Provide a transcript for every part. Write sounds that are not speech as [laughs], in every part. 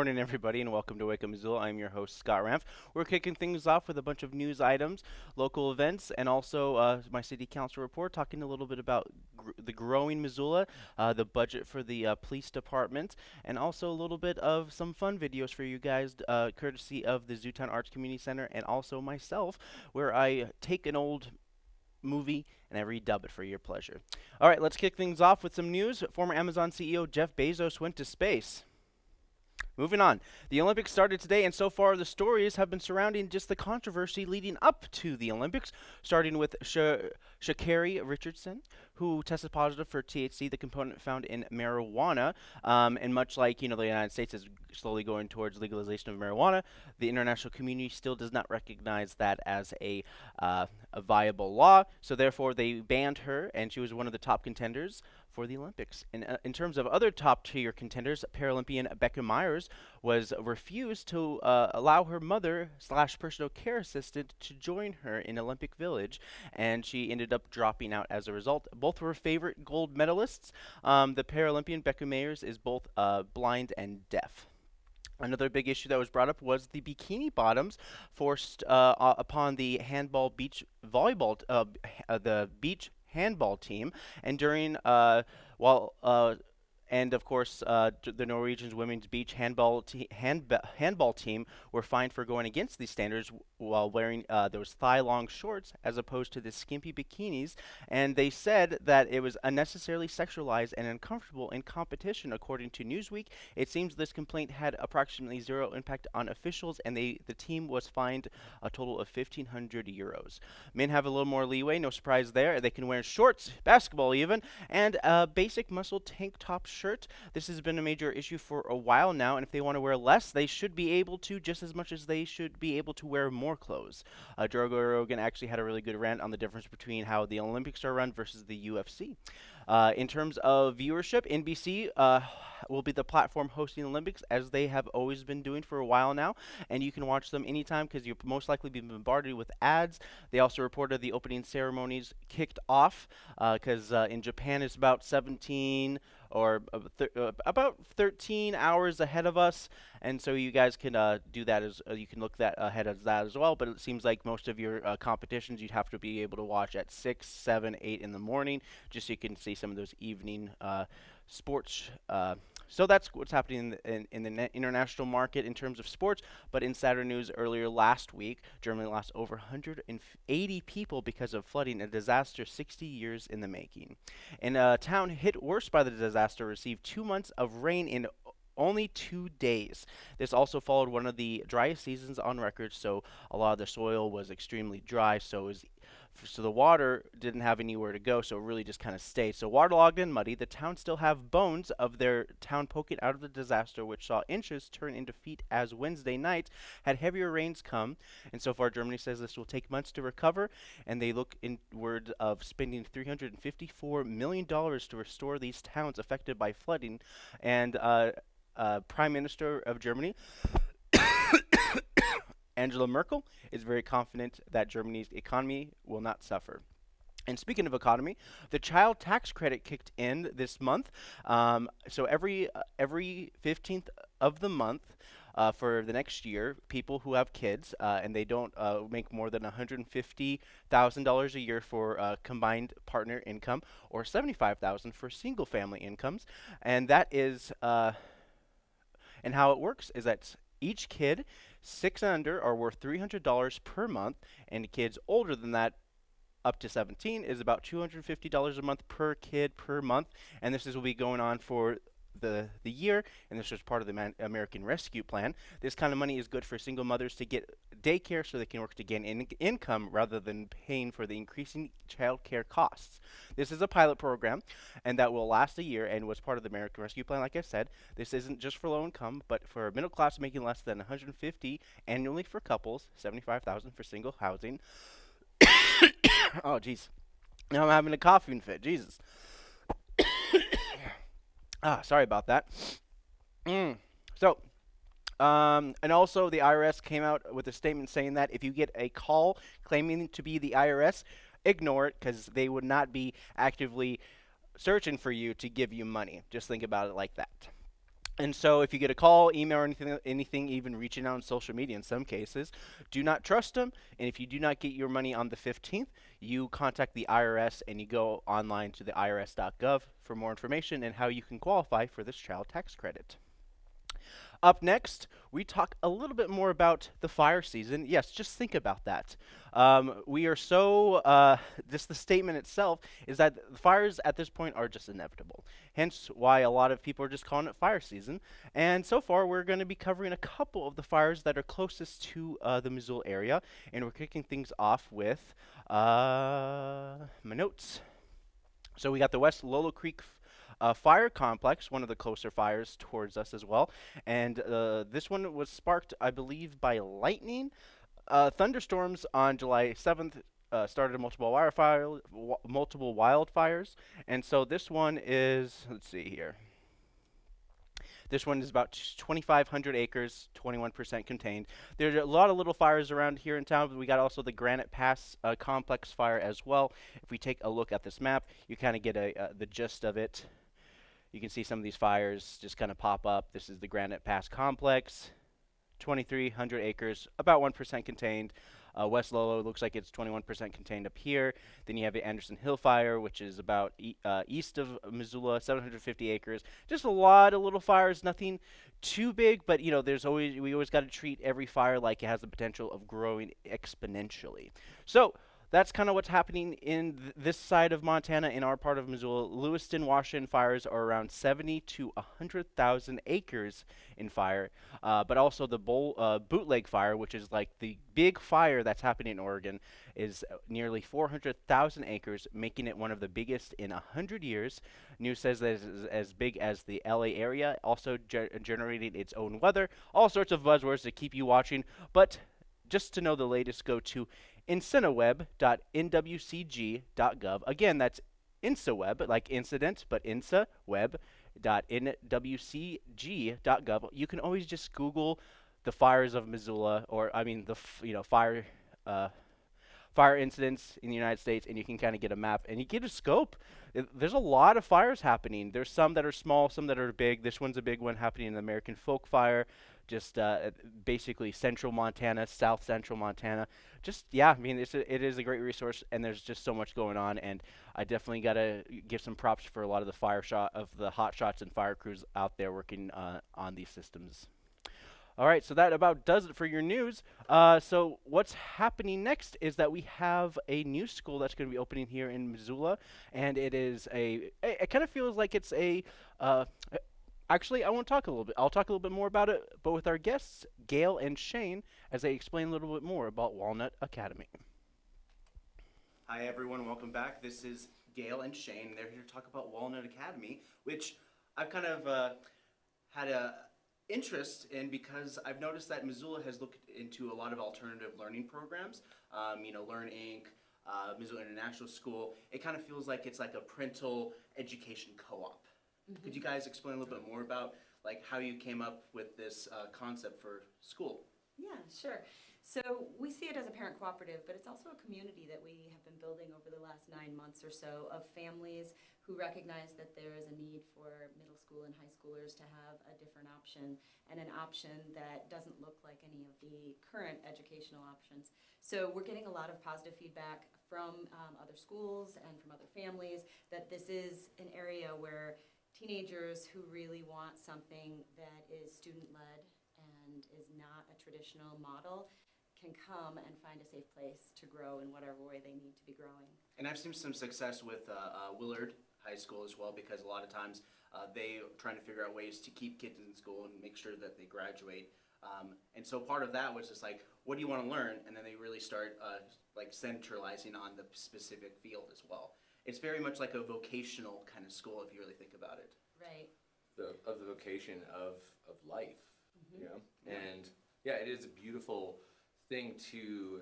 Good morning, everybody, and welcome to Wake Up Missoula. I'm your host, Scott Ramf. We're kicking things off with a bunch of news items, local events, and also uh, my city council report, talking a little bit about gr- the growing Missoula, uh, the budget for the uh, police department, and also a little bit of some fun videos for you guys, uh, courtesy of the Zootown Arts Community Center and also myself, where I take an old movie and I redub it for your pleasure. All right, let's kick things off with some news. Former Amazon CEO Jeff Bezos went to space. Moving on. The Olympics started today, and so far the stories have been surrounding just the controversy leading up to the Olympics, starting with Sh- Sha'Carri Richardson, who tested positive for THC, the component found in marijuana. Um, and much like you know the United States is slowly going towards legalization of marijuana, the international community still does not recognize that as a, uh, a viable law. So therefore, they banned her, and she was one of the top contenders for the Olympics. In, uh, in terms of other top tier contenders, Paralympian Becca Myers was refused to uh, allow her mother slash personal care assistant to join her in Olympic Village, and she ended up dropping out as a result. Both were favorite gold medalists. Um, the Paralympian Becca Myers is both uh, blind and deaf. Another big issue that was brought up was the bikini bottoms forced uh, upon the handball beach volleyball, uh, uh, the beach handball team. And during, uh, while uh, and of course, uh, the Norwegians women's beach handball te- handball team were fined for going against these standards while wearing uh, those thigh-long shorts as opposed to the skimpy bikinis. And they said that it was unnecessarily sexualized and uncomfortable in competition. According to Newsweek, it seems this complaint had approximately zero impact on officials, and they the team was fined a total of 1,500 euros. Men have a little more leeway, no surprise there. They can wear shorts, basketball even, and a basic muscle tank top shirt. This has been a major issue for a while now, and if they want to wear less, they should be able to just as much as they should be able to wear more clothes. Uh, Joe Rogan actually had a really good rant on the difference between how the Olympics are run versus the UFC. Uh, in terms of viewership, NBC uh, will be the platform hosting Olympics as they have always been doing for a while now, and you can watch them anytime because you'll most likely be bombarded with ads. They also reported the opening ceremonies kicked off because uh, uh, in Japan it's about 17 or uh, about 13 hours ahead of us, and so you guys can uh, do that as uh, you can look that ahead of that as well. But it seems like most of your uh, competitions you'd have to be able to watch at six, seven, eight in the morning, just so you can see some of those evening sports so that's what's happening in the, in, in the international market in terms of sports. But in Saturday news earlier last week, Germany lost over 180 people because of flooding, a disaster 60 years in the making. And a town hit worse by the disaster received two months of rain in only two days. This also followed one of the driest seasons on record, so a lot of the soil was extremely dry, so it was so the water didn't have anywhere to go, so it really just kind of stayed. So waterlogged and muddy, the town still have bones of their town poking out of the disaster, which saw inches turn into feet as Wednesday night had heavier rains come. And so far, Germany says this will take months to recover, and they look inward of spending 354 million dollars to restore these towns affected by flooding. And uh, uh, Prime Minister of Germany. Angela Merkel is very confident that Germany's economy will not suffer. And speaking of economy, the child tax credit kicked in this month. Um, so every uh, every 15th of the month, uh, for the next year, people who have kids uh, and they don't uh, make more than $150,000 a year for uh, combined partner income or 75,000 for single family incomes, and that is uh, and how it works is that each kid six and under are worth $300 per month, and kids older than that up to 17 is about $250 a month per kid per month and this is will be going on for the, the year, and this was part of the American Rescue Plan. This kind of money is good for single mothers to get daycare so they can work to gain in income rather than paying for the increasing child care costs. This is a pilot program, and that will last a year and was part of the American Rescue Plan, like I said. This isn't just for low income, but for middle class making less than 150 annually for couples, 75,000 for single housing. [coughs] oh, jeez. Now I'm having a coughing fit. Jesus. [coughs] Ah, sorry about that. Mm. So, um, and also the IRS came out with a statement saying that if you get a call claiming to be the IRS, ignore it because they would not be actively searching for you to give you money. Just think about it like that. And so, if you get a call, email, or anything, anything, even reaching out on social media in some cases, do not trust them. And if you do not get your money on the 15th, you contact the IRS and you go online to the irs.gov for more information and how you can qualify for this child tax credit. Up next, we talk a little bit more about the fire season. Yes, just think about that. Um, we are so, uh, just the statement itself is that the fires at this point are just inevitable. Hence why a lot of people are just calling it fire season. And so far, we're going to be covering a couple of the fires that are closest to uh, the Missoula area. And we're kicking things off with uh, my notes. So we got the West Lolo Creek uh, fire complex, one of the closer fires towards us as well. And uh, this one was sparked, I believe, by lightning. Uh, thunderstorms on July 7th uh, started multiple wildfire, multiple wildfires, and so this one is. Let's see here. This one is about 2,500 acres, 21% contained. There's a lot of little fires around here in town, but we got also the Granite Pass uh, complex fire as well. If we take a look at this map, you kind of get a, uh, the gist of it. You can see some of these fires just kind of pop up. This is the Granite Pass Complex, 2,300 acres, about 1% contained. Uh, West Lolo looks like it's 21% contained up here. Then you have the Anderson Hill Fire, which is about e uh, east of Missoula, 750 acres. Just a lot of little fires, nothing too big, but you know, there's always we always got to treat every fire like it has the potential of growing exponentially. So that's kind of what's happening in th this side of Montana, in our part of Missoula. Lewiston, Washington fires are around 70 to 100,000 acres in fire, uh, but also the Bowl, uh, bootleg fire, which is like the big fire that's happening in Oregon, is nearly 400,000 acres, making it one of the biggest in 100 years. News says that it's as big as the LA area, also ge generating its own weather. All sorts of buzzwords to keep you watching, but just to know the latest, go to inciweb.nwcg.gov. Again, that's InciWeb, like incident, but inciweb.nwcg.gov. You can always just Google the fires of Missoula, or I mean the you know fire uh, fire incidents in the United States, and you can kind of get a map and you get a scope. It, there's a lot of fires happening. There's some that are small, some that are big. This one's a big one happening in the American Fork Fire just uh, basically central Montana, south central Montana. Just yeah, I mean it's a, it is a great resource, and there's just so much going on. And I definitely gotta give some props for a lot of the fire shot of the hot shots and fire crews out there working uh, on these systems. All right, so that about does it for your news. Uh, so what's happening next is that we have a new school that's going to be opening here in Missoula, and it is a. It kind of feels like it's a. Uh, Actually, I won't talk a little bit. I'll talk a little bit more about it, but with our guests, Gail and Shane, as they explain a little bit more about Walnut Academy. Hi, everyone. Welcome back. This is Gail and Shane. They're here to talk about Walnut Academy, which I've kind of uh, had a interest in because I've noticed that Missoula has looked into a lot of alternative learning programs. Um, you know, Learn Inc., uh, Missoula International School. It kind of feels like it's like a parental education co-op. Mm-hmm. Could you guys explain a little bit more about like how you came up with this uh, concept for school? Yeah, sure. So we see it as a parent cooperative, but it's also a community that we have been building over the last nine months or so of families who recognize that there is a need for middle school and high schoolers to have a different option and an option that doesn't look like any of the current educational options. So we're getting a lot of positive feedback from um, other schools and from other families that this is an area where teenagers who really want something that is student-led and is not a traditional model can come and find a safe place to grow in whatever way they need to be growing. And I've seen some success with uh, uh, Willard High School as well because a lot of times uh, they trying to figure out ways to keep kids in school and make sure that they graduate. Um, and so part of that was just like, what do you want to learn? And then they really start uh, like centralizing on the specific field as well it's very much like a vocational kind of school if you really think about it. Right. The, of the vocation of, of life, Mhm. Yeah. And yeah, it is a beautiful thing to,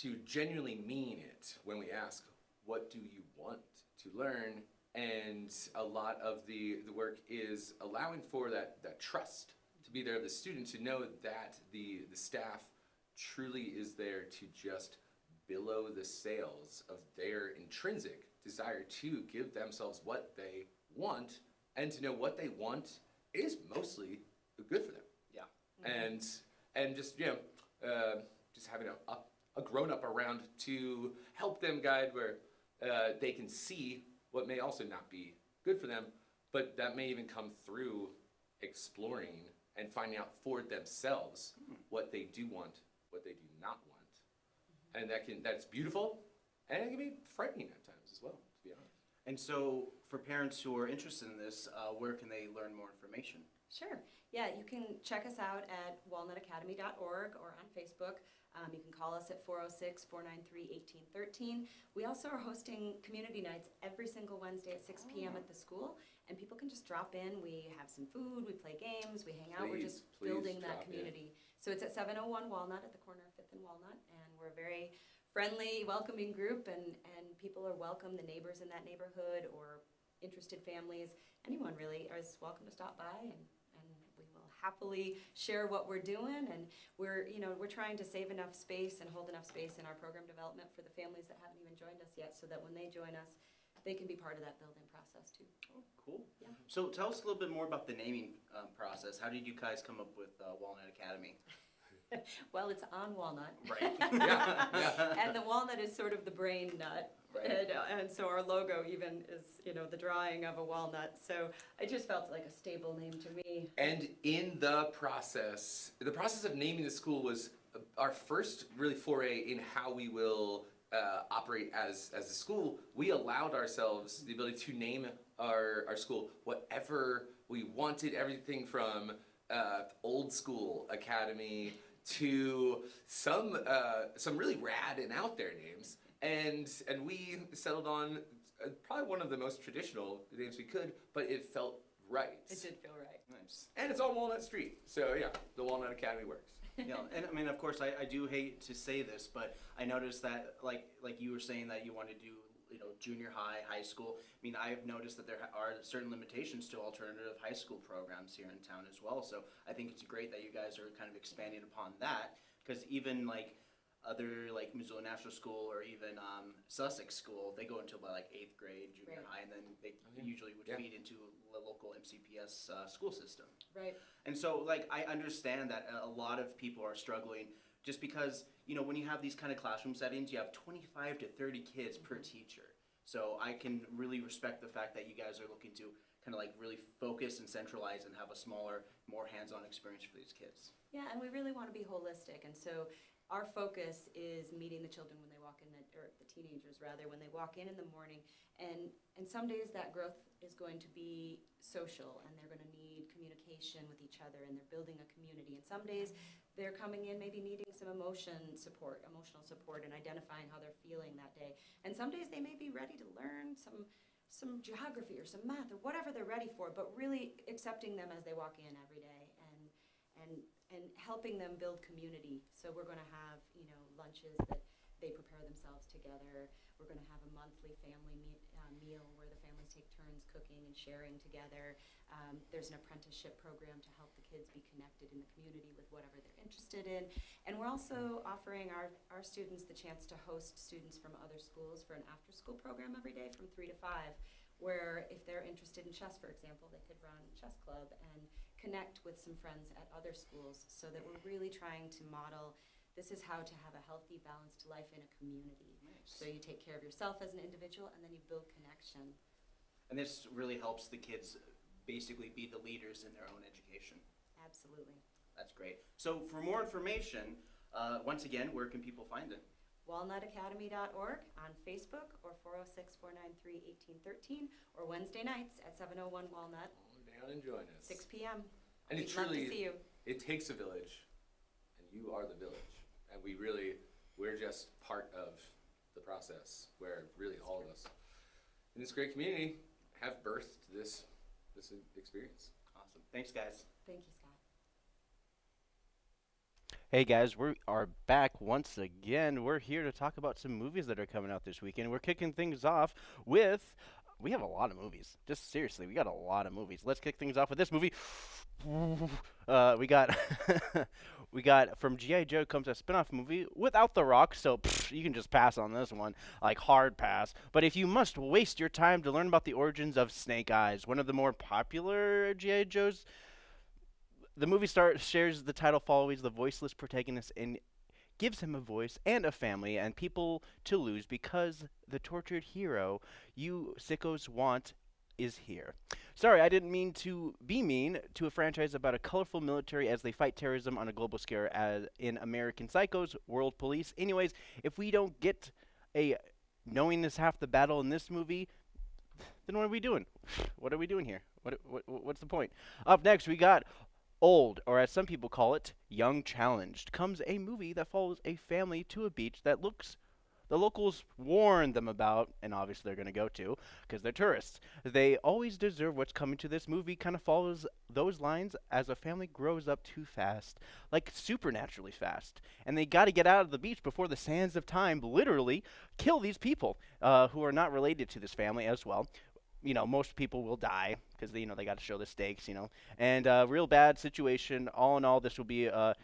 to genuinely mean it when we ask, what do you want to learn? And a lot of the, the work is allowing for that, that trust to be there of the student to know that the, the staff truly is there to just below the sails of their intrinsic desire to give themselves what they want and to know what they want is mostly good for them. Yeah. And and just you know, uh, just having a, a, a grown up around to help them guide where uh, they can see what may also not be good for them, but that may even come through exploring and finding out for themselves what they do want, what they do not want, and that can that's beautiful, and it can be frightening at times as well. To be honest. And so, for parents who are interested in this, uh, where can they learn more information? Sure. Yeah, you can check us out at walnutacademy.org or on Facebook. Um, you can call us at 406 493 1813. We also are hosting community nights every single Wednesday at 6 p.m. at the school, and people can just drop in. We have some food, we play games, we hang out. We're just building drop that in. community. So it's at 701 Walnut at the corner of 5th and Walnut, and we're a very friendly, welcoming group, and, and people are welcome. The neighbors in that neighborhood or interested families, anyone really is welcome to stop by and, and we will happily share what we're doing and we're, you know, we're trying to save enough space and hold enough space in our program development for the families that haven't even joined us yet so that when they join us, they can be part of that building process too. Oh, cool. Yeah. So, tell us a little bit more about the naming um, process. How did you guys come up with uh, Walnut Academy? [laughs] Well, it's on Walnut. Right. Yeah, yeah. [laughs] And the walnut is sort of the brain nut. Right. And, uh, and so our logo even is, you know, the drawing of a walnut. So I just felt like a stable name to me. And in the process, the process of naming the school was uh, our first really foray in how we will uh, operate as as a school. We allowed ourselves the ability to name our our school whatever we wanted. Everything from uh, old school academy to some uh, some really rad and out there names. And and we settled on uh, probably one of the most traditional names we could, but it felt right. It did feel right. nice. And it's on Walnut Street. So yeah, the Walnut Academy works. [laughs] yeah, and I mean, of course, I, I do hate to say this, but I noticed that, like, like you were saying that you want to do, you know, junior high, high school. I mean, I've noticed that there are certain limitations to alternative high school programs here in town as well. So I think it's great that you guys are kind of expanding upon that, because even like other like Missoula National School or even um, Sussex School, they go until about like eighth grade, junior Right. high, and then they Okay. usually would Yeah. feed into the local MCPS uh, school system. Right. And so, like, I understand that a a lot of people are struggling just because, you know, when you have these kind of classroom settings, you have 25 to 30 kids per teacher. So I can really respect the fact that you guys are looking to kind of like really focus and centralize and have a smaller, more hands on experience for these kids. Yeah, and we really want to be holistic. And so our focus is meeting the children when they walk in, the, or the teenagers rather, when they walk in in the morning. And, and some days that growth is going to be social and they're going to need communication with each other and they're building a community. And some days they're coming in maybe needing some emotion support, emotional support, and identifying how they're feeling that day. And some days they may be ready to learn some some geography or some math or whatever they're ready for, but really accepting them as they walk in every day and and and helping them build community. So we're going to have you know lunches that they prepare themselves together. We're going to have a monthly family me- meal where the families take turns cooking and sharing together. Um, there's an apprenticeship program to help the kids be connected in the community with whatever they're interested in. And we're also offering our, our students the chance to host students from other schools for an after-school program every day from three to five, where if they're interested in chess, for example, they could run chess club and connect with some friends at other schools so that we're really trying to model this is how to have a healthy, balanced life in a community. So you take care of yourself as an individual and then you build connection. And this really helps the kids basically be the leaders in their own education. Absolutely. That's great. So, for more information, uh, once again, where can people find it? walnutacademy.org on Facebook or 406 493 1813 or Wednesday nights at 701 Walnut, Come down and join us. 6 p.m. And it We'd love to see you. it takes a village, and you are the village. And we really, we're just part of the process where really all of us in this great community have birthed this this experience. Awesome. Thanks, guys. Thank you, Scott. Hey guys, we are back once again. We're here to talk about some movies that are coming out this weekend. We're kicking things off with we have a lot of movies. Just seriously, we got a lot of movies. Let's kick things off with this movie. Uh, we got [laughs] We got from GI Joe comes a spin-off movie without The Rock, so pff, you can just pass on this one, like hard pass. But if you must waste your time to learn about the origins of Snake Eyes, one of the more popular GI Joes, the movie star shares the title follows the voiceless protagonist and gives him a voice and a family and people to lose because the tortured hero you sickos want is here. Sorry, I didn't mean to be mean to a franchise about a colorful military as they fight terrorism on a global scale as in American Psychos, World Police. Anyways, if we don't get a knowing is half the battle in this movie, then what are we doing? [sighs] What are we doing here? What, what what's the point? Up next, we got Old, or as some people call it, Young Challenged, comes a movie that follows a family to a beach that looks the locals warn them about, and obviously they're going to go to because they're tourists. They always deserve what's coming to this movie, kind of follows those lines as a family grows up too fast, like supernaturally fast. And they got to get out of the beach before the sands of time literally kill these people uh, who are not related to this family as well you know, most people will die because you know they got to show the stakes, you know. And uh, real bad situation. All in all, this will be uh,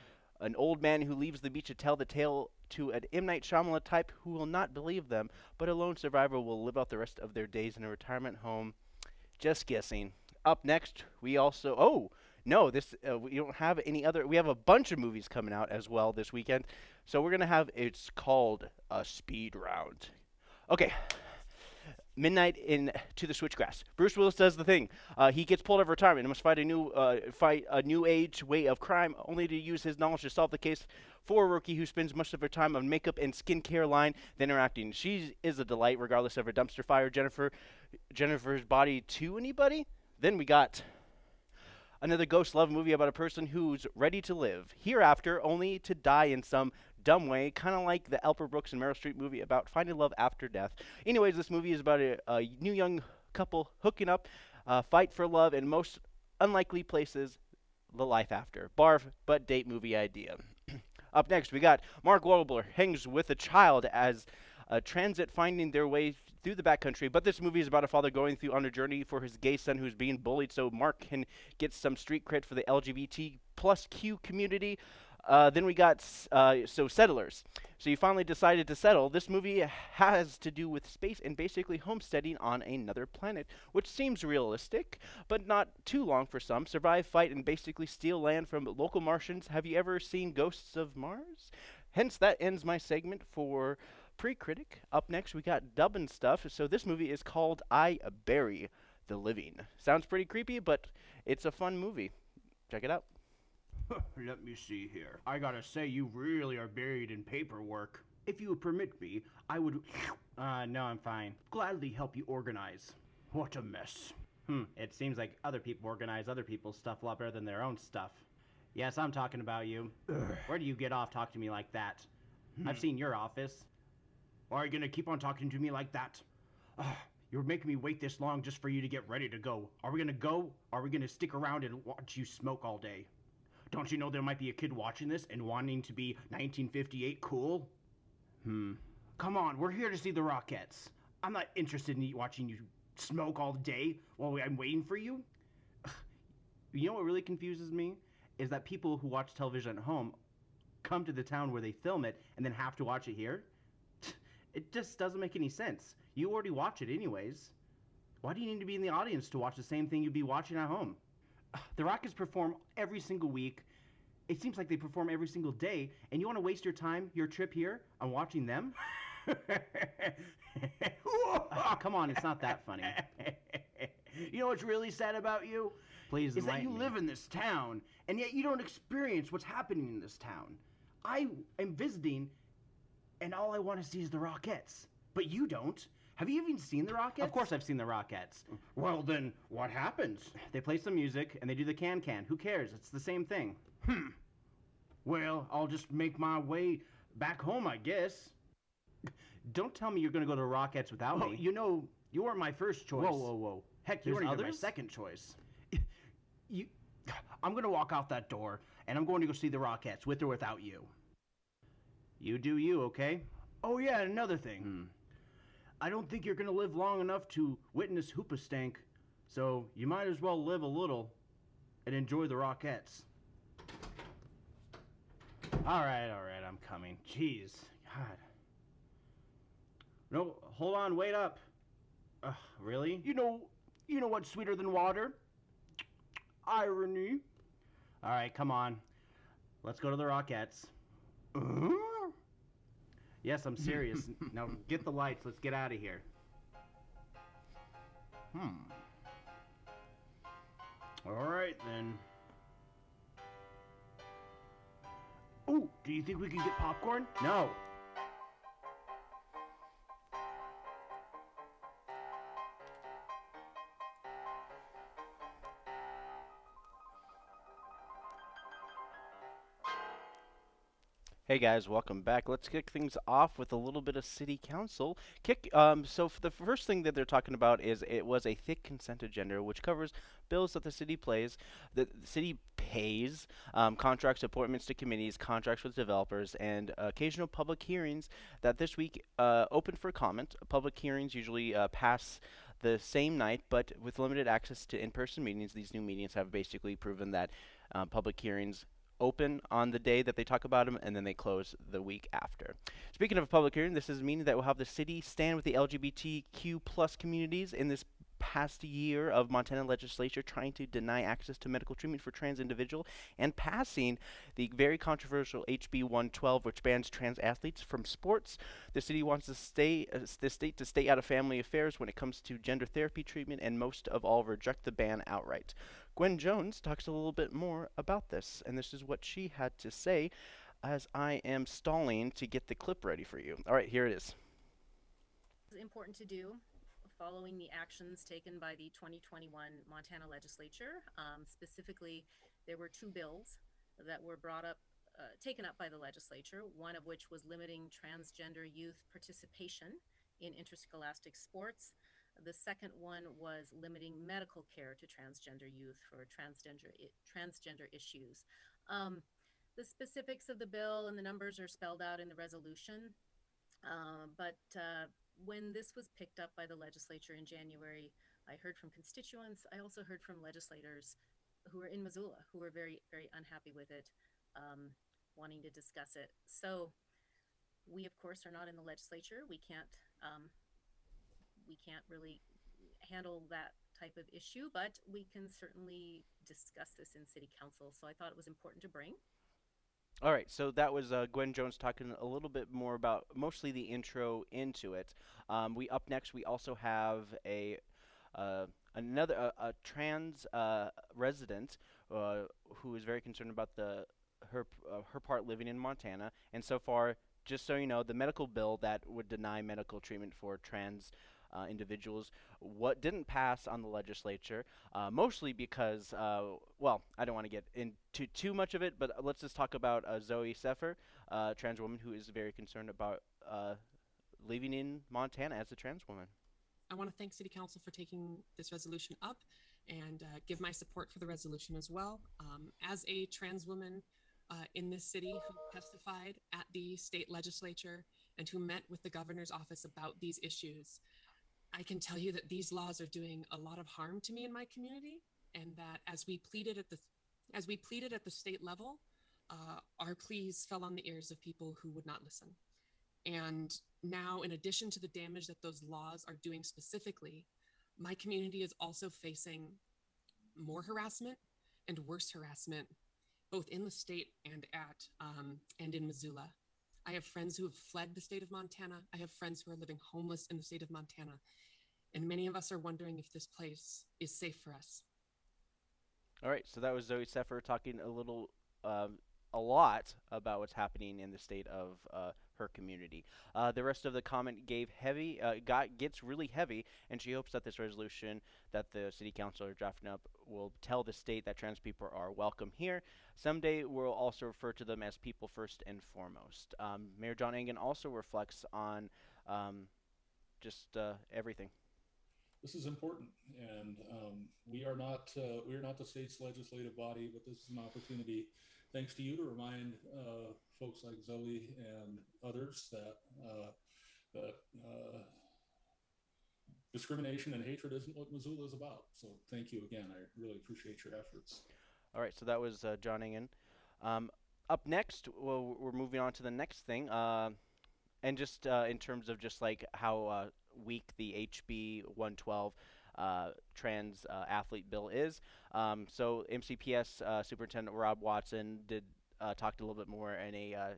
an old man who leaves the beach to tell the tale to an M Night Shyamalan type who will not believe them, but a lone survivor will live out the rest of their days in a retirement home. Just guessing. Up next, we also oh no, this uh, we don't have any other. We have a bunch of movies coming out as well this weekend, so we're gonna have. It's called a speed round. Okay, Midnight in to the Switchgrass. Bruce Willis does the thing. Uh, he gets pulled out of retirement and must fight a new uh, fight a new age way of crime, only to use his knowledge to solve the case for a rookie who spends much of her time on makeup and skincare line then interacting. She is a delight, regardless of her dumpster fire. Jennifer, Jennifer's body to anybody. Then we got another ghost love movie about a person who's ready to live hereafter, only to die in some dumb way, kind of like the Albert Brooks and Meryl Streep movie about finding love after death. Anyways, this movie is about a, a new young couple hooking up, uh, fight for love in most unlikely places, the life after. Barf, but date movie idea. Up next, we got Mark Wahlberg hangs with a child as a transit finding their way through the backcountry. But this movie is about a father going through on a journey for his gay son who's being bullied, so Mark can get some street cred for the LGBT plus Q community. Uh, then we got uh, so settlers. So you finally decided to settle. This movie has to do with space and basically homesteading on another planet, which seems realistic, but not too long for some. Survive, fight, and basically steal land from local Martians. Have you ever seen Ghosts of Mars? Hence, that ends my segment for pre-critic. Up next, we got dubbing stuff. So this movie is called I Bury the Living. Sounds pretty creepy, but it's a fun movie. Check it out. [laughs] Let me see here. I gotta say, you really are buried in paperwork. If you would permit me, I would. [sniffs] Uh, no, I'm fine. Gladly help you organize. What a mess. Hmm, it seems like other people organize other people's stuff a lot better than their own stuff. Yes, I'm talking about you. Where do you get off talking to me like that? I've seen your office. Why Are you gonna keep on talking to me like that? Ugh, you're making me wait this long just for you to get ready to go. Are we gonna go? Are we gonna stick around and watch you smoke all day? Don't you know there might be a kid watching this and wanting to be 1958 cool? Hmm. Come on, we're here to see the Rockettes. I'm not interested in watching you smoke all day while I'm waiting for you. [sighs] You know what really confuses me? Is that people who watch television at home come to the town where they film it and then have to watch it here? [sighs] It just doesn't make any sense. You already watch it anyways. Why do you need to be in the audience to watch the same thing you'd be watching at home? [sighs] The Rockettes perform every single week. It seems like they perform every single day, and you want to waste your time, your trip here, on watching them? [laughs] [laughs] Come on, it's not that funny. you know what's really sad about you? Please is that you me. live in this town, and yet you don't experience what's happening in this town. I am visiting, and all I want to see is the Rockettes, But you don't. Have you even seen the Rockettes? Of course, I've seen the Rockettes. Well, then, what happens? They play some music and they do the can can. Who cares? It's the same thing. Hmm. Well, I'll just make my way back home, I guess. Don't tell me you're gonna go to the Rockettes without Well, me. you know, you weren't my first choice. Whoa, whoa, whoa. Heck, you weren't even my second choice. [laughs] You, I'm gonna walk out that door, and I'm going to go see the Rockettes, with or without you. You do you, okay? Oh yeah, another thing. Hmm. I don't think you're gonna live long enough to witness Hoobastank, so you might as well live a little and enjoy the Rockettes. All right, all right, I'm coming. Jeez, God. No, hold on, wait up. Ugh, really? You know, you know what's sweeter than water? Irony. All right, come on. Let's go to the Rockettes. Uh? Yes, I'm serious. [laughs] now get the lights. Let's get out of here. Hmm. All right then. Oh, do you think we can get popcorn? No. Hey guys, welcome back. Let's kick things off with a little bit of city council. Kick. Um, so the first thing that they're talking about is it was a thick consent agenda, which covers bills that the city plays, that the city pays, um, contracts, appointments to committees, contracts with developers, and occasional public hearings that this week uh, open for comment. Public hearings usually uh, pass the same night, but with limited access to in-person meetings, these new meetings have basically proven that uh, public hearings open on the day that they talk about them, and then they close the week after. Speaking of a public hearing, this is meaning that we'll have the city stand with the LGBTQ plus communities in this past year of Montana legislature trying to deny access to medical treatment for trans individual and passing the very controversial HB 112 which bans trans athletes from sports. The city wants to stay uh, the state to stay out of family affairs when it comes to gender therapy treatment and most of all reject the ban outright. Gwen Jones talks a little bit more about this and this is what she had to say as I am stalling to get the clip ready for you. All right, here it is. is important to do following the actions taken by the 2021 Montana legislature. Um, specifically, there were two bills that were brought up, uh, taken up by the legislature, one of which was limiting transgender youth participation in interscholastic sports. The second one was limiting medical care to transgender youth for transgender transgender issues. Um, the specifics of the bill and the numbers are spelled out in the resolution. Uh, but uh, when this was picked up by the legislature in January, I heard from constituents. I also heard from legislators who were in Missoula who were very, very unhappy with it, um, wanting to discuss it. So, we of course are not in the legislature. We can't, um, we can't really handle that type of issue, but we can certainly discuss this in city council. So I thought it was important to bring. All right, so that was uh, Gwen Jones talking a little bit more about mostly the intro into it. Um, we up next. We also have a uh, another a, a trans uh, resident uh, who is very concerned about the her uh, her part living in Montana. And so far, just so you know, the medical bill that would deny medical treatment for trans uh, individuals. What didn't pass on the legislature, uh, mostly because, uh, well, I don't want to get into too much of it, but let's just talk about uh, Zooey Zephyr, a trans woman who is very concerned about uh, living in Montana as a trans woman. I want to thank City Council for taking this resolution up and uh, give my support for the resolution as well. Um, as a trans woman uh, in this city who testified at the state legislature and who met with the governor's office about these issues, I can tell you that these laws are doing a lot of harm to me and my community, and that as we pleaded at the as we pleaded at the state level, uh, our pleas fell on the ears of people who would not listen. And now, in addition to the damage that those laws are doing specifically, my community is also facing more harassment and worse harassment, both in the state and at um, and in Missoula. I have friends who have fled the state of Montana. I have friends who are living homeless in the state of Montana, and many of us are wondering if this place is safe for us. All right, so that was Zooey Zephyr talking a little, um, a lot about what's happening in the state of uh, her community. Uh, the rest of the comment gave heavy, uh, got gets really heavy, and she hopes that this resolution that the city council are drafting up will tell the state that trans people are welcome here. Someday we'll also refer to them as people first and foremost. Um, Mayor John Engen also reflects on um, just uh, everything. This is important, and um, we are not uh, we are not the state's legislative body, but this is an opportunity, thanks to you, to remind uh, folks like Zooey and others that uh, that uh, discrimination and hatred isn't what Missoula is about. So, thank you again. I really appreciate your efforts. All right, so that was uh, John Engen. Um, up next, well, we're moving on to the next thing. Uh, and just in terms of just like how weak the HB 112 uh, trans uh, athlete bill is. Um, so MCPS uh, Superintendent Rob Watson did uh, talked a little bit more in a uh,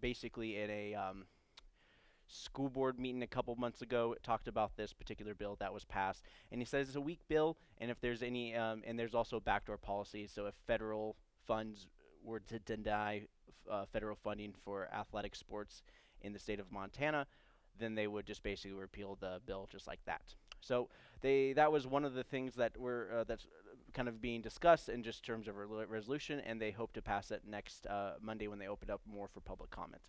basically in a um, school board meeting a couple months ago talked about this particular bill that was passed and he says it's a weak bill and if there's any um, and there's also backdoor policies so if federal funds were to deny uh, federal funding for athletic sports in the state of Montana, then they would just basically repeal the bill just like that. So they that was one of the things that were uh, that's kind of being discussed in just terms of a resolution, and they hope to pass it next uh, Monday when they open up more for public comment.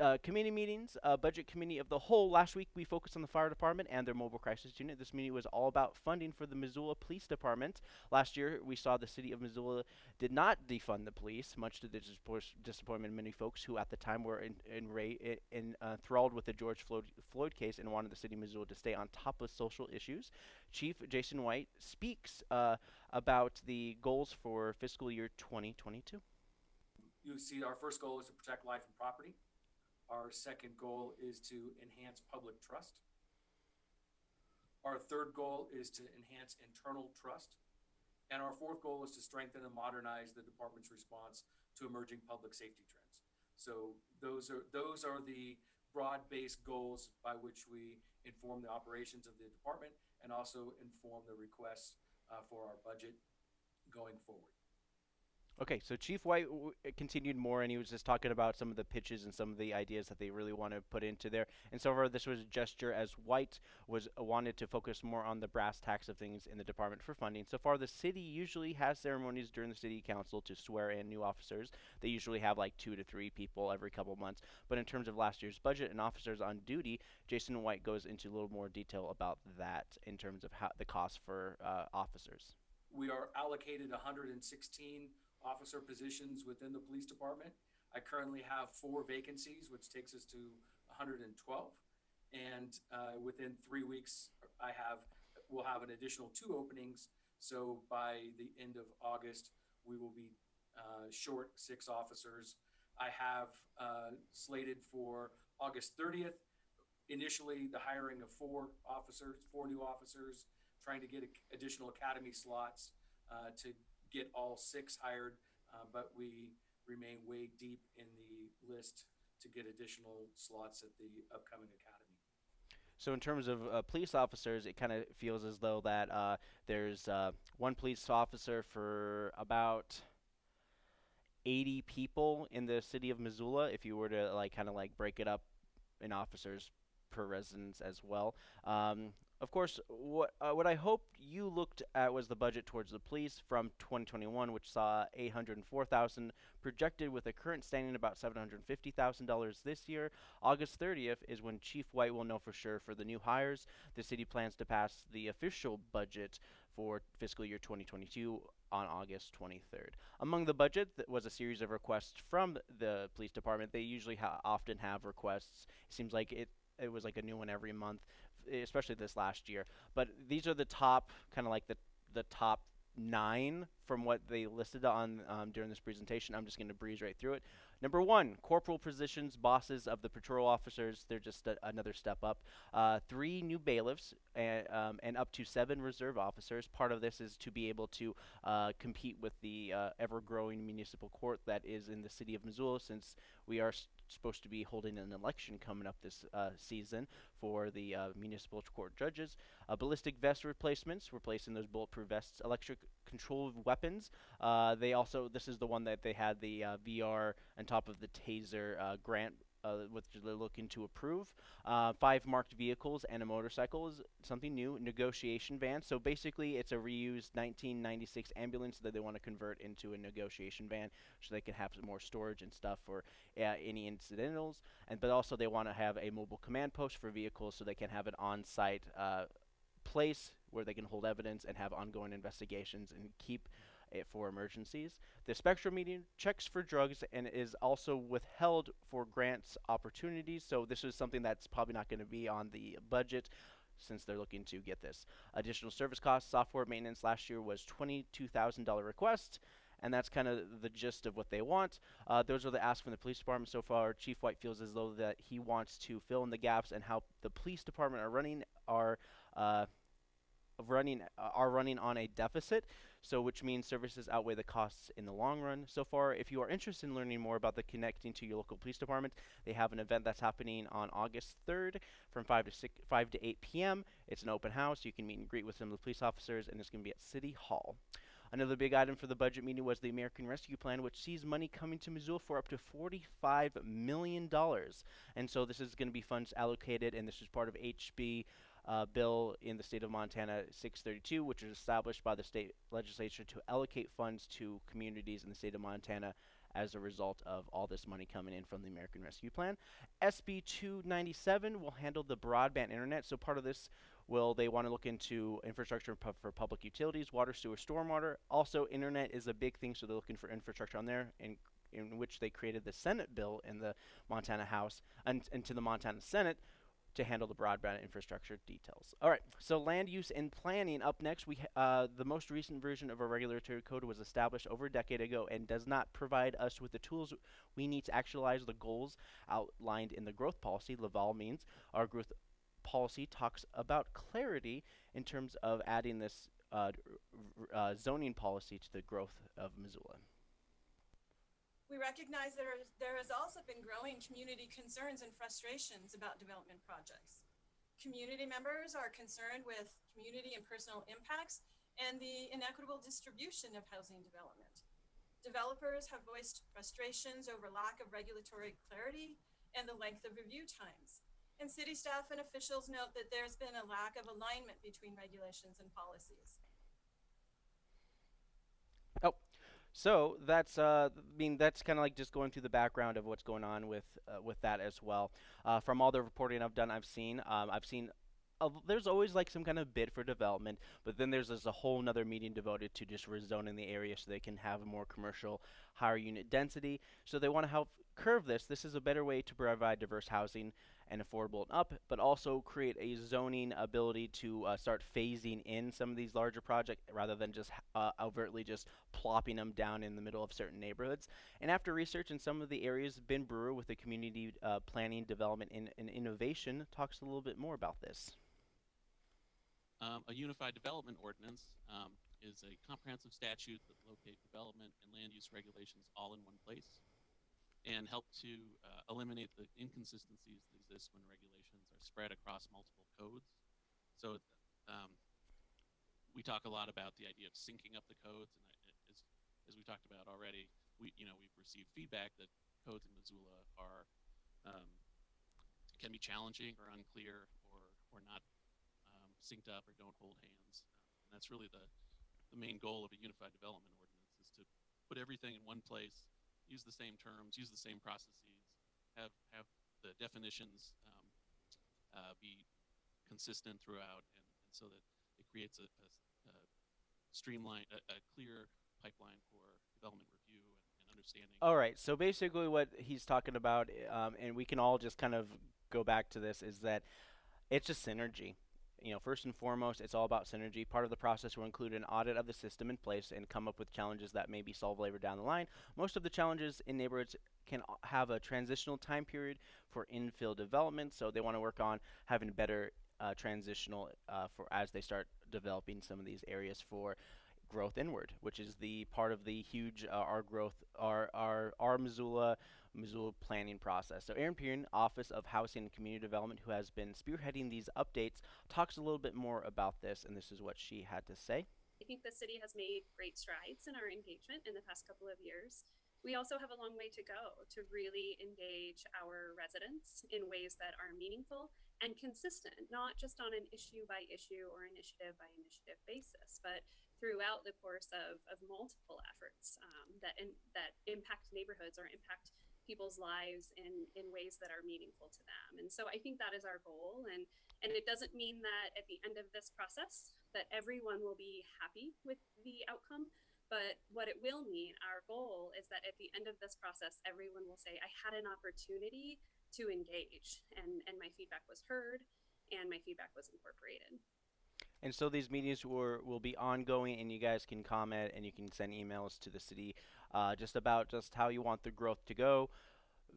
Uh, committee meetings, uh, budget committee of the whole. Last week we focused on the fire department and their mobile crisis unit. This meeting was all about funding for the Missoula Police Department. Last year we saw the city of Missoula did not defund the police, much to the disappointment of many folks who at the time were in, enra- i- in, uh, enthralled with the George Floyd, Floyd case and wanted the city of Missoula to stay on top of social issues. Chief Jason White speaks uh, about the goals for fiscal year 2022. You see, our first goal is to protect life and property. Our second goal is to enhance public trust. Our third goal is to enhance internal trust. And our fourth goal is to strengthen and modernize the department's response to emerging public safety trends. So those are, those are the broad-based goals by which we inform the operations of the department and also inform the requests uh, for our budget going forward. Okay, so Chief White continued more, and he was just talking about some of the pitches and some of the ideas that they really want to put into there. And so far, this was a gesture as White was uh, wanted to focus more on the brass tacks of things in the department for funding. So far, the city usually has ceremonies during the city council to swear in new officers. They usually have like two to three people every couple months. But in terms of last year's budget and officers on duty, Jason White goes into a little more detail about that in terms of how the cost for uh, officers. We are allocated hundred and sixteen officer positions within the police department. I currently have four vacancies, which takes us to hundred and twelve. And, uh, within three weeks, I have, we'll have an additional two openings. So by the end of August, we will be, uh, short six officers. I have, uh, slated for August thirtieth, initially the hiring of four officers, four new officers, trying to get additional academy slots uh, to get all six hired, uh, but we remain way deep in the list to get additional slots at the upcoming academy. So in terms of uh, police officers, it kind of feels as though that uh, there's uh, one police officer for about 80 people in the city of Missoula. If you were to like kind of like break it up in officers per residence as well. Um, of course, what uh, what I hoped you looked at was the budget towards the police from 2021, which saw 804,000 projected with a current standing about $750,000 this year. August 30th is when Chief White will know for sure for the new hires. The city plans to pass the official budget for fiscal year 2022 on August 23rd. Among the budget th- was a series of requests from the police department. They usually ha- often have requests. It seems like it it was like a new one every month, especially this last year. But these are the top kind of like the the top nine from what they listed on um, during this presentation. I'm just going to breeze right through it. Number one, corporal positions, bosses of the patrol officers. They're just a, another step up. Uh, three new bailiffs and, um, and up to seven reserve officers. Part of this is to be able to uh, compete with the uh, ever-growing municipal court that is in the city of Missoula, since we are supposed to be holding an election coming up this uh, season for the uh, municipal court judges. Uh, ballistic vest replacements, replacing those bulletproof vests. Electric controlled weapons. Uh, they also this is the one that they had the uh, VR on top of the taser uh, grant. Uh, which they're looking to approve. Uh, five marked vehicles and a motorcycle is something new. Negotiation van. So basically, it's a reused 1996 ambulance that they want to convert into a negotiation van, so they can have more storage and stuff for uh, any incidentals. And but also they want to have a mobile command post for vehicles, so they can have an on-site uh, place where they can hold evidence and have ongoing investigations and keep for emergencies. The Spectrum meeting checks for drugs and is also withheld for grants opportunities. So this is something that's probably not going to be on the budget since they're looking to get this. Additional service costs, software maintenance last year was $22,000 request. and that's kind of the gist of what they want. Uh, those are the asks from the police department so far. Chief White feels as though that he wants to fill in the gaps and how the police department are running are uh, running are running on a deficit. So, which means services outweigh the costs in the long run. So far, if you are interested in learning more about the connecting to your local police department, they have an event that's happening on August 3rd from 5 to 6, 5 to 8 p.m. It's an open house. You can meet and greet with some of the police officers, and it's going to be at City Hall. Another big item for the budget meeting was the American Rescue Plan, which sees money coming to Missoula for up to $45 million. And so this is going to be funds allocated, and this is part of HB uh, bill in the state of Montana 632, which was established by the state legislature to allocate funds to communities in the state of Montana as a result of all this money coming in from the American Rescue Plan. SB 297 will handle the broadband internet. So part of this will they want to look into infrastructure pu- for public utilities, water, sewer, stormwater. Also, internet is a big thing, so they're looking for infrastructure on there. In in which they created the Senate bill in the Montana House and, into the Montana Senate, to handle the broadband infrastructure details. All right, so land use and planning. Up next, we uh, the most recent version of our regulatory code was established over a decade ago and does not provide us with the tools we need to actualize the goals outlined in the growth policy. Laval means our growth policy talks about clarity in terms of adding this uh, uh, zoning policy to the growth of Missoula. We recognize is, there has also been growing community concerns and frustrations about development projects. Community members are concerned with community and personal impacts and the inequitable distribution of housing development. Developers have voiced frustrations over lack of regulatory clarity and the length of review times. And city staff and officials note that there's been a lack of alignment between regulations and policies. Oh, so that's uh, I mean that's kind of like just going through the background of what's going on with uh, with that as well. Uh, from all the reporting I've done, I've seen um, I've seen. There's always like some kind of bid for development, but then there's, there's a whole nother meeting devoted to just rezoning the area so they can have more commercial, higher unit density. So they want to help curve this. This is a better way to provide diverse housing and affordable and up, but also create a zoning ability to uh, start phasing in some of these larger projects rather than just uh, overtly just plopping them down in the middle of certain neighborhoods. And after research in some of the areas, Ben Brewer with the Community uh, Planning Development and in Innovation talks a little bit more about this. Um, a unified development ordinance um, is a comprehensive statute that locate development and land use regulations all in one place and help to uh, eliminate the inconsistencies that exist when regulations are spread across multiple codes. So, um, we talk a lot about the idea of syncing up the codes, and as as we talked about already, we you know we've received feedback that codes in Missoula are um, can be challenging or unclear or or not um, synced up or don't hold hands. Uh, and that's really the the main goal of a unified development ordinance is to put everything in one place use the same terms, use the same processes, have have the definitions um, uh, be consistent throughout, and, and, so that it creates a, a, a streamline, a, a, clear pipeline for development review and, and, understanding. All right. So basically, what he's talking about, um, and we can all just kind of go back to this, is that it's a synergy you know, first and foremost, it's all about synergy. Part of the process will include an audit of the system in place and come up with challenges that may be solved later down the line. Most of the challenges in neighborhoods can have a transitional time period for infill development, so they want to work on having better uh, transitional uh, for as they start developing some of these areas for growth inward, which is the part of the huge uh, our growth our our our Missoula Missoula planning process. So Eran Pehan, Office of Housing and Community Development, who has been spearheading these updates, talks a little bit more about this, and this is what she had to say. I think the city has made great strides in our engagement in the past couple of years. We also have a long way to go to really engage our residents in ways that are meaningful and consistent, not just on an issue by issue or initiative by initiative basis, but throughout the course of, of multiple efforts um, that in, that impact neighborhoods or impact people's lives in in ways that are meaningful to them. And so i think that is our goal. And and it doesn't mean that at the end of this process that everyone will be happy with the outcome. But what it will mean our goal is that at the end of this process everyone will say i had an opportunity to engage and and my feedback was heard and my feedback was incorporated. And so these meetings were, will be ongoing, and you guys can comment and you can send emails to the city uh, just about just how you want the growth to go,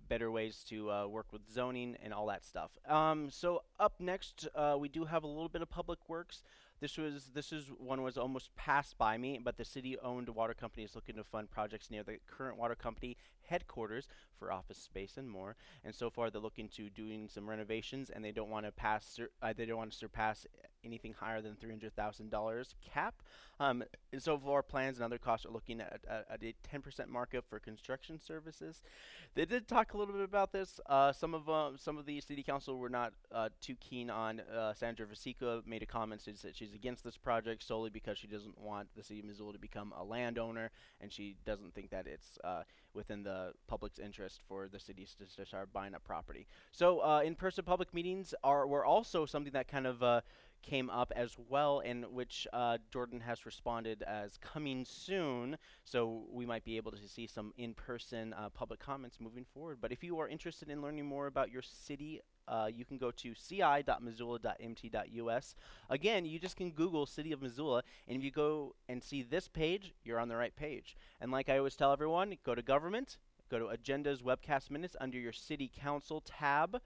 better ways to uh, work with zoning, and all that stuff. Um, so up next, uh, we do have a little bit of public works. This was this is one was almost passed by me, but the city-owned water company is looking to fund projects near the current water company headquarters for office space and more. And so far, they're looking to doing some renovations, and they don't want to pass. Uh, they don't want to surpass anything higher than three hundred thousand dollars cap. Um, and so far, plans and other costs are looking at, at, at a ten percent markup for construction services. They did talk a little bit about this. Uh, some of uh, some of the city council were not uh, too keen on. Uh, Sandra Vasecka made a comment says that she's against this project solely because she doesn't want the city of Missoula to become a landowner, and she doesn't think that it's uh, within the public's interest for the cities to, start buying up property. So uh, in-person public meetings are were also something that kind of uh, came up as well, in which uh, Jordan has responded as coming soon. So we might be able to see some in-person uh, public comments moving forward. But if you are interested in learning more about your city uh, you can go to ci.missoula.mt.us. Again, you just can Google City of Missoula, and if you go and see this page, you're on the right page. And like I always tell everyone, go to Government, go to Agendas Webcast Minutes under your City Council tab.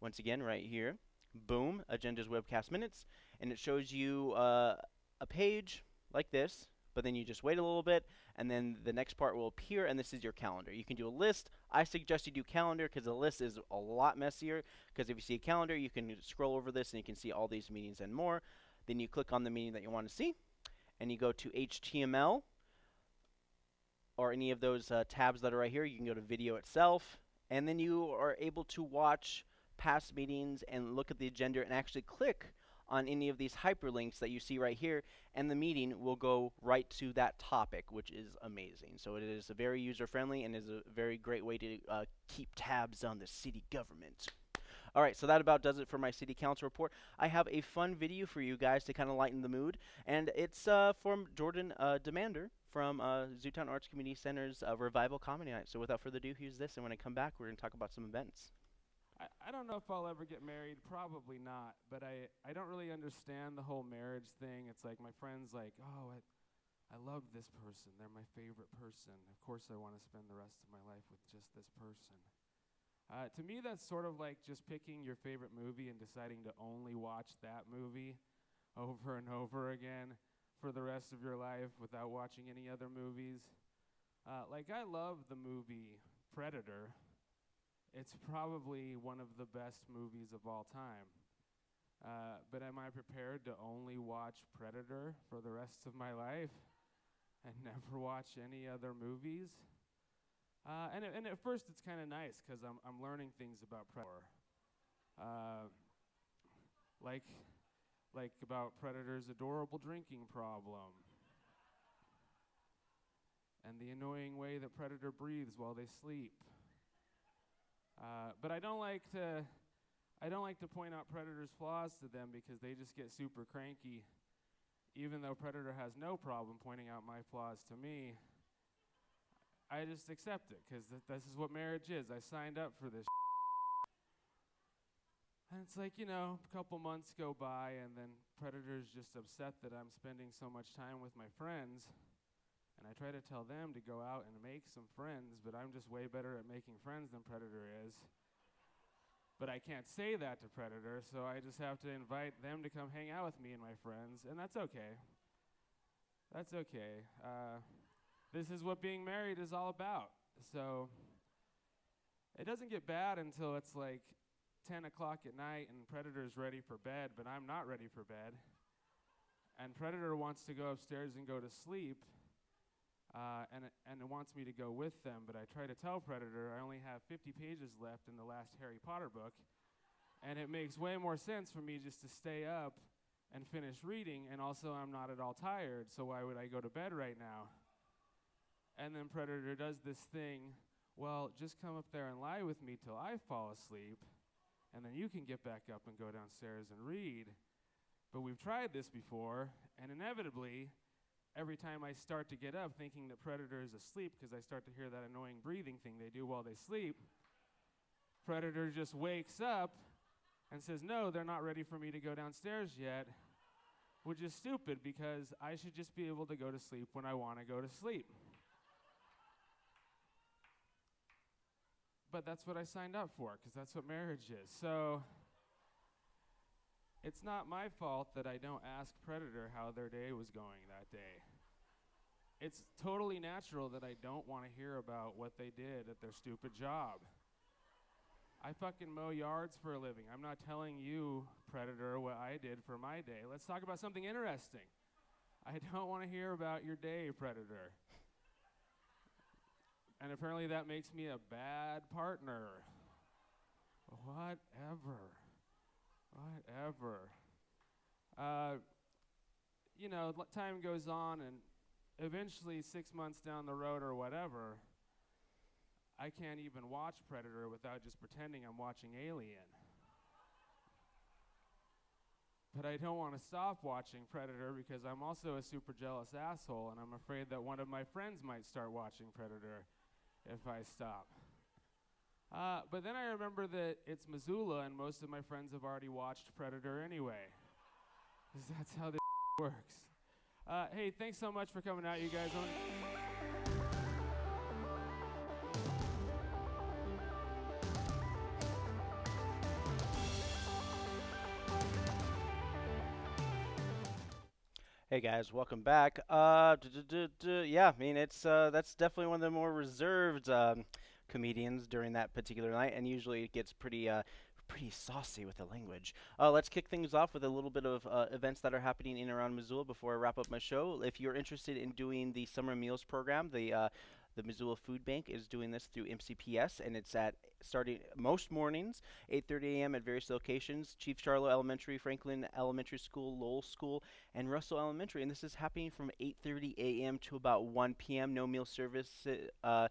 Once again, right here. Boom, Agendas Webcast Minutes. And it shows you uh, a page like this, but then you just wait a little bit, and then the next part will appear, and this is your calendar. You can do a list. I suggest you do calendar because the list is a lot messier. Because if you see a calendar, you can scroll over this and you can see all these meetings and more. Then you click on the meeting that you want to see, and you go to HTML or any of those uh, tabs that are right here. You can go to video itself, and then you are able to watch past meetings and look at the agenda and actually click on any of these hyperlinks that you see right here, and the meeting will go right to that topic, which is amazing. So it is a very user-friendly and is a very great way to uh, keep tabs on the city government. All right, so that about does it for my city council report. I have a fun video for you guys to kind of lighten the mood, and it's uh, from Jordan uh, Demander from uh, Zootown Arts Community Center's uh, Revival Comedy Night. So without further ado, here's this, and when I come back, we're going to talk about some events. I, I don't know if I'll ever get married. Probably not. But I, I don't really understand the whole marriage thing. It's like my friends like, oh, I, I love this person. They're my favorite person. Of course, I want to spend the rest of my life with just this person. Uh, to me, that's sort of like just picking your favorite movie and deciding to only watch that movie over and over again for the rest of your life without watching any other movies. Uh, like, I love the movie Predator. It's probably one of the best movies of all time. Uh, but am I prepared to only watch Predator for the rest of my life and [laughs] never watch any other movies? Uh, and, and at first, it's kind of nice because I'm, I'm learning things about Predator. Uh, like, like about Predator's adorable drinking problem. And the annoying way that Predator breathes while they sleep. Uh, but I don't like to, I don't like to point out Predator's flaws to them because they just get super cranky. Even though Predator has no problem pointing out my flaws to me, I just accept it because th- this is what marriage is. I signed up for this. And it's like, you know, a couple months go by, and then Predator's just upset that I'm spending so much time with my friends. And I try to tell them to go out and make some friends, but I'm just way better at making friends than Predator is. But I can't say that to Predator, so I just have to invite them to come hang out with me and my friends, and that's okay. That's okay. Uh, this is what being married is all about. So it doesn't get bad until it's like 10 o'clock at night and Predator's ready for bed, but I'm not ready for bed. And Predator wants to go upstairs and go to sleep, uh, and, and it wants me to go with them, but I try to tell Predator I only have 50 pages left in the last Harry Potter book, and it makes way more sense for me just to stay up and finish reading, and also I'm not at all tired, so why would I go to bed right now? And then Predator does this thing, well, just come up there and lie with me till I fall asleep, and then you can get back up and go downstairs and read. But we've tried this before, and inevitably, every time I start to get up thinking that Predator is asleep because I start to hear that annoying breathing thing they do while they sleep, Predator just wakes up and says, No, they're not ready for me to go downstairs yet. which is stupid because I should just be able to go to sleep when I want to go to sleep. But that's what I signed up for because that's what marriage is. So it's not my fault that I don't ask Predator how their day was going that day. It's totally natural that I don't want to hear about what they did at their stupid job. I fucking mow yards for a living. I'm not telling you, Predator, what I did for my day. Let's talk about something interesting. I don't want to hear about your day, Predator. And apparently that makes me a bad partner. Whatever. Whatever. Uh, you know, time goes on, and eventually, six months down the road or whatever, I can't even watch Predator without just pretending I'm watching Alien. But I don't want to stop watching Predator because I'm also a super jealous asshole, and I'm afraid that one of my friends might start watching Predator if I stop. Uh, but then I remember that it's Missoula, and most of my friends have already watched Predator anyway. 'Cause [laughs] that's how this [laughs] works. Uh, hey, thanks so much for coming out, you guys. Hey guys, welcome back. Uh, yeah, I mean it's uh, that's definitely one of the more reserved um, comedians during that particular night, and usually it gets pretty uh, pretty saucy with the language. Uh, let's kick things off with a little bit of uh, events that are happening in around Missoula before I wrap up my show. If you're interested in doing the summer meals program, the uh, the Missoula Food Bank is doing this through MCPS, and it's at starting most mornings, 8:30 a.m. at various locations: Chief Charlo Elementary, Franklin Elementary School, Lowell School, and Russell Elementary. And this is happening from 8:30 a.m. to about 1 p.m. No meal service. Uh,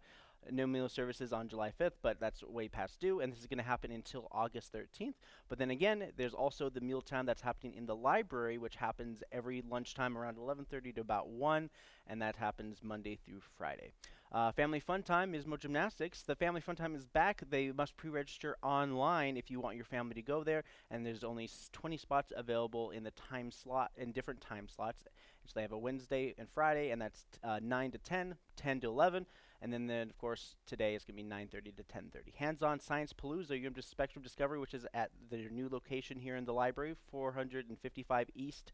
no meal services on July 5th, but that's way past due, and this is going to happen until August 13th. But then again, there's also the meal time that's happening in the library, which happens every lunchtime around 11:30 to about 1, and that happens Monday through Friday. Uh, family Fun Time is Mo Gymnastics. The Family Fun Time is back. They must pre-register online if you want your family to go there, and there's only 20 spots available in the time slot in different time slots. So they have a Wednesday and Friday, and that's uh, 9 to 10, 10 to 11, and then, then of course today is going to be 9:30 to 10:30. Hands-on Science Palooza, UM Spectrum Discovery, which is at their new location here in the library, 455 East.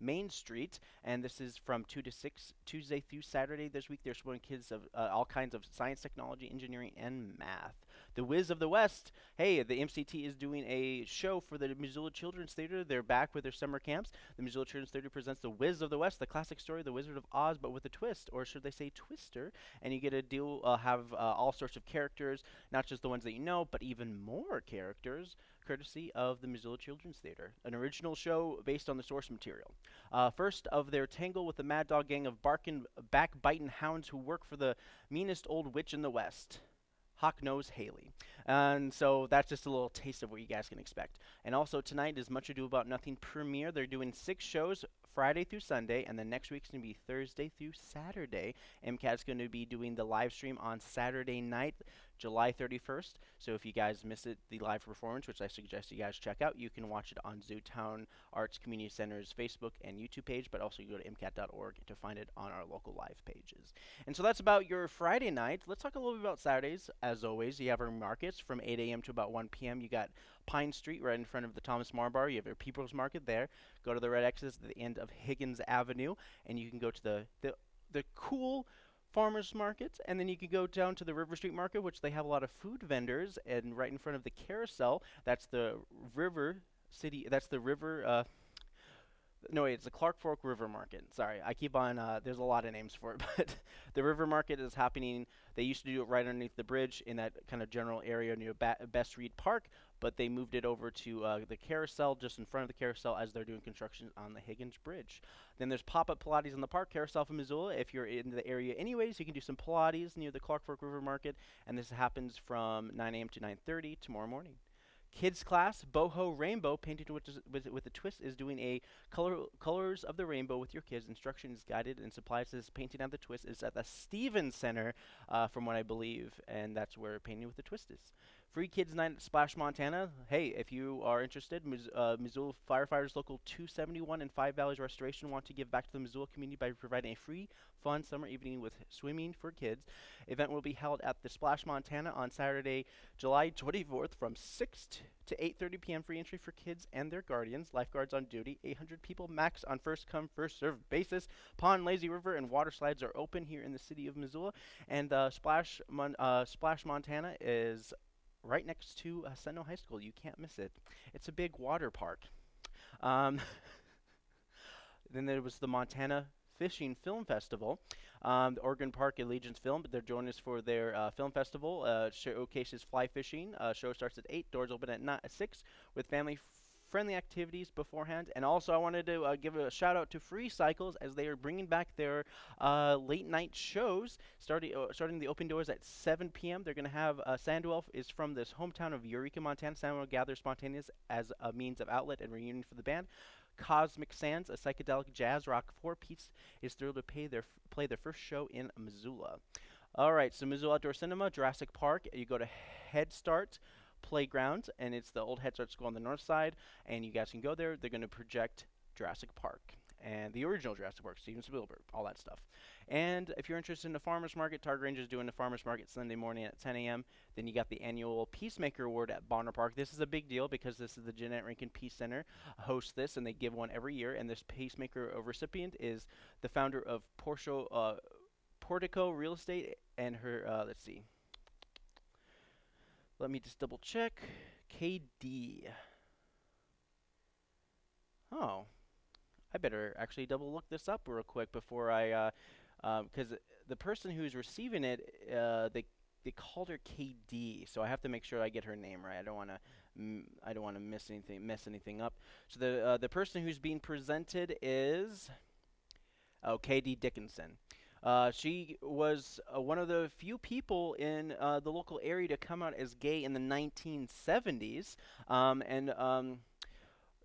Main Street, and this is from 2 to 6, Tuesday through Saturday this week. They're showing kids of uh, all kinds of science, technology, engineering, and math. The Wiz of the West, hey, the MCT is doing a show for the Missoula Children's Theater. They're back with their summer camps. The Missoula Children's Theater presents The Wiz of the West, the classic story, of The Wizard of Oz, but with a twist, or should they say twister? And you get to deal, uh, have uh, all sorts of characters, not just the ones that you know, but even more characters courtesy of the Missoula Children's Theater, an original show based on the source material. Uh, first of their tangle with the Mad Dog gang of barking, backbiting hounds who work for the meanest old witch in the West. Hawk Nose Haley. And so that's just a little taste of what you guys can expect. And also tonight is Much Ado About Nothing premiere. They're doing six shows Friday through Sunday, and then next week's going to be Thursday through Saturday. MCAT's going to be doing the live stream on Saturday night, July 31st. So if you guys miss it, the live performance, which I suggest you guys check out, you can watch it on Zootown Arts Community Center's Facebook and YouTube page, but also you go to MCAT.org to find it on our local live pages. And so that's about your Friday night. Let's talk a little bit about Saturdays. As always, you have our markets from 8 a.m. to about 1 p.m. You got Pine Street right in front of the Thomas Meagher Bar. You have your People's Market there. Go to the Red X's at the end of Higgins Avenue, and you can go to the the, the cool farmers markets and then you can go down to the river street market which they have a lot of food vendors and right in front of the carousel that's the river city that's the river uh, no wait it's the clark fork river market sorry i keep on uh, there's a lot of names for it [laughs] but the river market is happening they used to do it right underneath the bridge in that kind of general area near ba- best reed park but they moved it over to uh, the carousel just in front of the carousel as they're doing construction on the higgins bridge then there's pop-up pilates in the park carousel from missoula if you're in the area anyways you can do some pilates near the clark fork river market and this happens from 9 a.m to 9.30 tomorrow morning Kids class, Boho Rainbow, painted with, with, with a twist, is doing a color colors of the rainbow with your kids. Instruction is guided and supplies this painting of the twist is at the Stevens Center, uh, from what I believe, and that's where painting with the twist is. Free Kids Night at Splash Montana. Hey, if you are interested, uh, Missoula Firefighters Local 271 and Five Valleys Restoration want to give back to the Missoula community by providing a free, fun summer evening with swimming for kids. Event will be held at the Splash Montana on Saturday, July 24th from 6 t- to 8:30 p.m. Free entry for kids and their guardians. Lifeguards on duty. 800 people max on first come first served basis. Pond, lazy river, and water slides are open here in the city of Missoula, and uh, Splash Mon- uh, Splash Montana is right next to uh, Sentinel High School. You can't miss it. It's a big water park. Um, [laughs] then there was the Montana Fishing Film Festival. Um, the Oregon Park Allegiance Film, but they're joining us for their uh, film festival. Uh, showcases fly fishing. Uh, show starts at 8, doors open at, ni- at 6 with family friendly activities beforehand. And also, I wanted to uh, give a shout out to Free Cycles as they are bringing back their uh, late night shows, starting uh, starting the open doors at 7 p.m. They're going to have uh, Sandwell is from this hometown of Eureka, Montana. Sandwell gathers spontaneous as a means of outlet and reunion for the band. Cosmic Sands, a psychedelic jazz rock four piece, is thrilled to pay their play their first show in Missoula. All right, so Missoula Outdoor Cinema, Jurassic Park. You go to Head Start Playground, and it's the old Head Start school on the north side, and you guys can go there. They're going to project Jurassic Park and the original Jurassic Park, Steven Spielberg, all that stuff. And if you're interested in the farmers market, Target Range is doing the farmers market Sunday morning at 10 a.m. Then you got the annual Peacemaker Award at Bonner Park. This is a big deal because this is the Jeannette Rankin Peace Center hosts this, and they give one every year. And this Peacemaker recipient is the founder of Porsche, uh, Portico Real Estate, and her. Uh, let's see. Let me just double check. KD. Oh, I better actually double look this up real quick before I, uh, because the person who's receiving it, uh, they they called her KD, so I have to make sure I get her name right. I don't want to, m- I don't want to miss anything, mess anything up. So the uh, the person who's being presented is, oh, KD Dickinson. Uh, she was uh, one of the few people in uh, the local area to come out as gay in the 1970s, um, and um,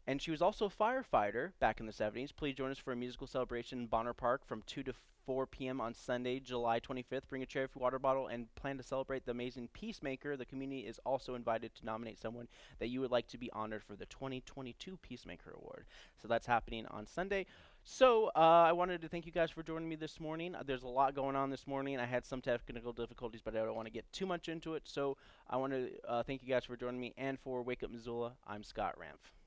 and she was also a firefighter back in the 70s. Please join us for a musical celebration in Bonner Park from 2 to 4 p.m. on Sunday, July 25th. Bring a cherry water bottle and plan to celebrate the amazing Peacemaker. The community is also invited to nominate someone that you would like to be honored for the 2022 Peacemaker Award. So that's happening on Sunday. So uh, I wanted to thank you guys for joining me this morning. Uh, there's a lot going on this morning. I had some technical difficulties, but I don't want to get too much into it. So I want to uh, thank you guys for joining me and for Wake Up Missoula. I'm Scott Ramf.